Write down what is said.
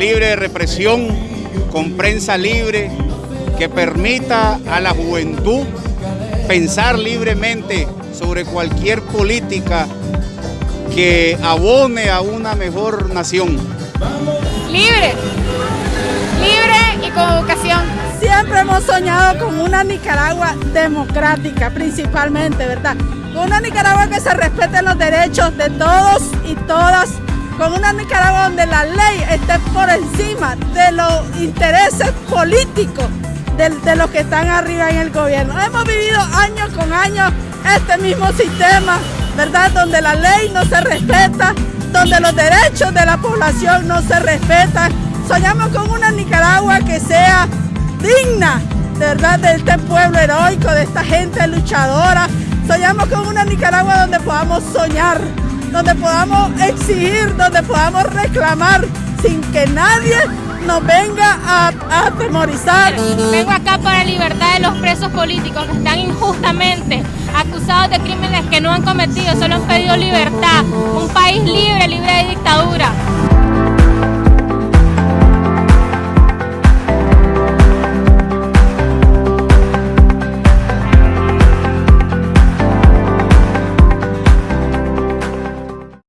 de represión con prensa libre que permita a la juventud pensar libremente sobre cualquier política que abone a una mejor nación. Libre, libre y con educación. Siempre hemos soñado con una Nicaragua democrática, principalmente, ¿verdad? Con una Nicaragua que se respeten los derechos de todos y todas, con una Nicaragua donde la ley esté por encima de los intereses políticos de, los que están arriba en el gobierno. Hemos vivido años con años este mismo sistema, ¿verdad? Donde la ley no se respeta, donde los derechos de la población no se respetan. Soñamos con una Nicaragua que sea digna, ¿verdad? De este pueblo heroico, de esta gente luchadora. Soñamos con una Nicaragua donde podamos soñar, donde podamos exigir, donde podamos reclamar sin que nadie nos venga a, a atemorizar. Vengo acá para libertad de los presos políticos que están injustamente acusados de crímenes que no han cometido, solo han pedido libertad, un país libre.